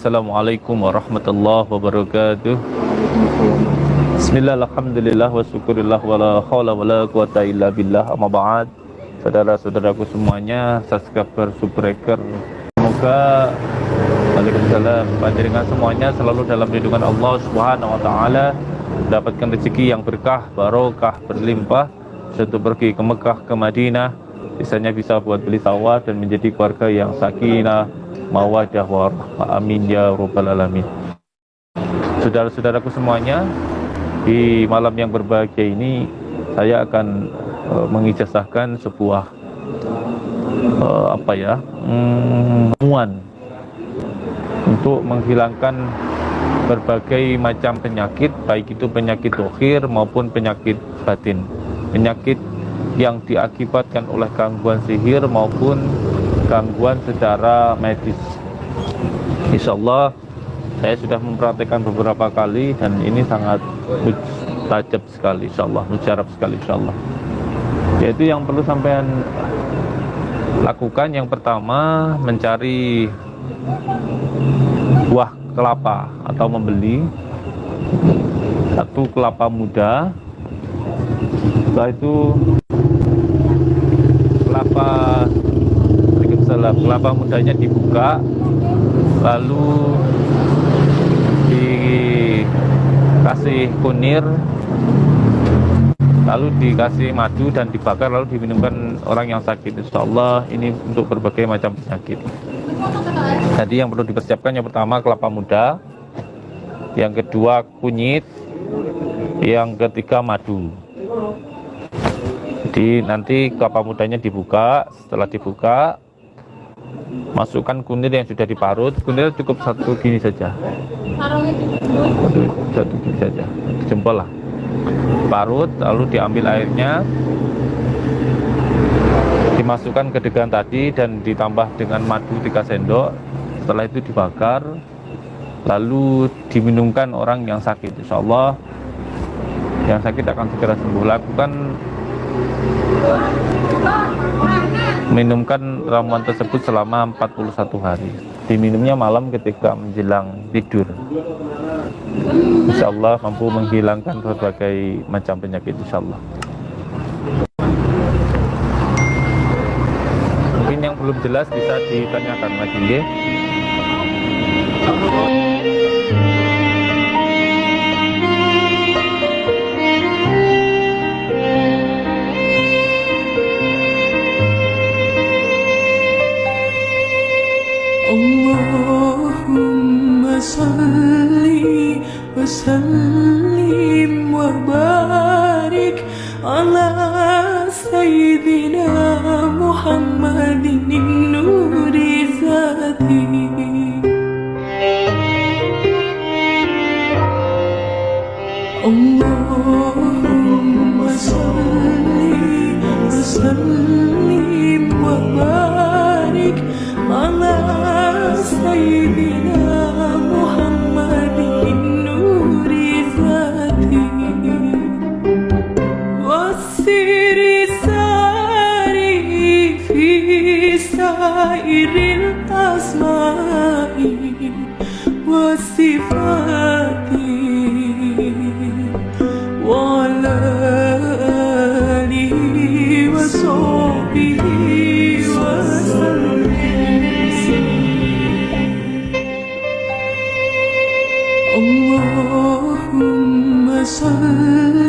Assalamualaikum warahmatullahi wabarakatuh. Bismillah, Alhamdulillah, wa syukurillah, wa la hawla wa la quwata illa billah, amma ba'd. Saudara-saudaraku semuanya, subscriber, subbreaker Semoga Waalaikumsalam. Panjenengan semuanya selalu dalam lindungan Allah subhanahu wa ta'ala Mendapatkan rezeki yang berkah, barokah, berlimpah Untuk pergi ke Mekah, ke Madinah. Sisanya bisa buat beli sawah dan menjadi keluarga yang sakinah, mawadah, warahmah. Amin ya rabbal alamin. Saudara-saudaraku semuanya, di malam yang berbahagia ini saya akan uh, mengijazahkan sebuah uh, apa ya mm, untuk menghilangkan berbagai macam penyakit baik itu penyakit dohir maupun penyakit batin penyakit yang diakibatkan oleh gangguan sihir maupun gangguan secara medis. Insya Allah saya sudah mempraktekkan beberapa kali dan ini sangat mustajab sekali Insya Allah mujarab sekali Insya Allah yaitu yang perlu sampean lakukan yang pertama mencari buah kelapa atau membeli satu kelapa muda. Setelah itu kelapa Waalaikumsalam kelapa mudanya dibuka lalu dikasih kunir lalu dikasih madu dan dibakar lalu diminumkan orang yang sakit. Insya Allah ini untuk berbagai macam penyakit. Jadi yang perlu dipersiapkan yang pertama kelapa muda yang kedua kunyit yang ketiga madu. Jadi nanti kelapa mudanya dibuka setelah dibuka masukkan kunir yang sudah diparut. Kunir cukup satu gini saja. Satu, satu gini saja. Jempol lah. Parut lalu diambil airnya. Dimasukkan ke degan tadi dan ditambah dengan madu 3 sendok. Setelah itu dibakar. Lalu diminumkan orang yang sakit. Insya Allah yang sakit akan segera sembuh. Lakukan minumkan ramuan tersebut selama 41 hari. Diminumnya malam ketika menjelang tidur. Insya Allah mampu menghilangkan berbagai macam penyakit Insya Allah mungkin yang belum jelas bisa ditanyakan lagi ya. سيدنا محمد النور ذاته. اللهم صل وسلم وبارك وعلى آله وصحبه وسلم. اللهم صل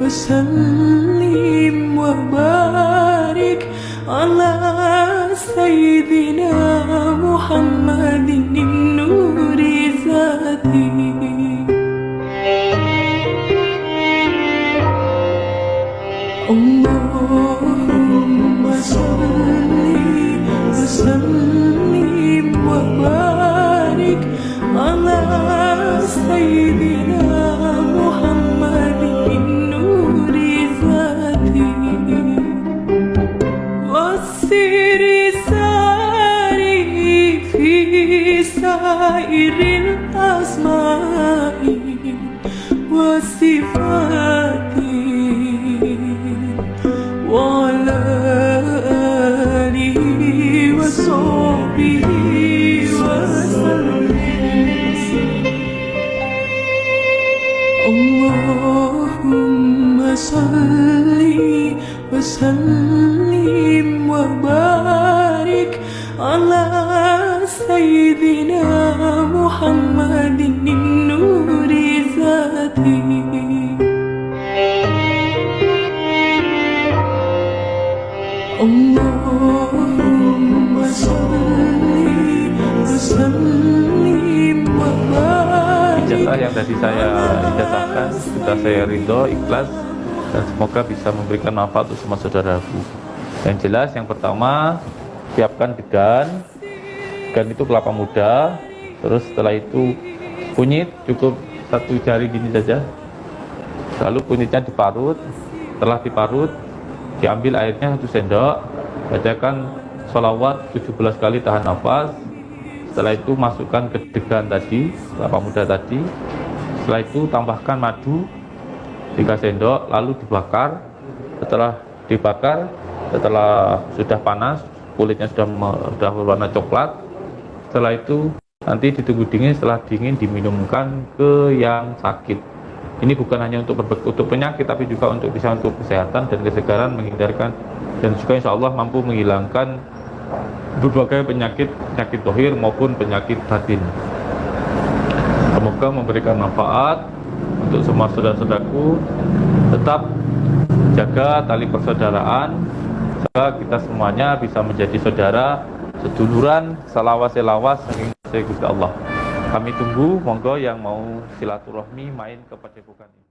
وسلم وبارك على سيدنا محمد سائر الأسماء والصفات وعلى آله وصحبه وسلم. اللهم صل وسلم وبارك على سيدنا محمد النور ذاته اللهم صل وسلم وبارك ijazah yang tadi saya ijazahkan sudah saya ridho ikhlas dan semoga bisa memberikan manfaat untuk semua saudaraku yang jelas yang pertama siapkan degan degan itu kelapa muda. Terus setelah itu kunyit cukup satu jari gini saja. Lalu kunyitnya diparut. Setelah diparut diambil airnya satu sendok. Bacakan sholawat 17 kali tahan nafas. Setelah itu masukkan ke degan tadi kelapa muda tadi. Setelah itu tambahkan madu 3 sendok lalu dibakar. Setelah dibakar setelah sudah panas kulitnya sudah sudah berwarna coklat. Setelah itu nanti ditunggu dingin setelah dingin diminumkan ke yang sakit. Ini bukan hanya untuk untuk penyakit tapi juga untuk bisa untuk kesehatan dan kesegaran menghindarkan dan juga insya Allah mampu menghilangkan berbagai penyakit penyakit dohir maupun penyakit batin. Semoga memberikan manfaat untuk semua saudara-saudaraku. Tetap jaga tali persaudaraan semoga kita semuanya bisa menjadi saudara seduluran salawas selawas saking Gusti Allah. Kami tunggu monggo yang mau silaturahmi main ke padepokan ini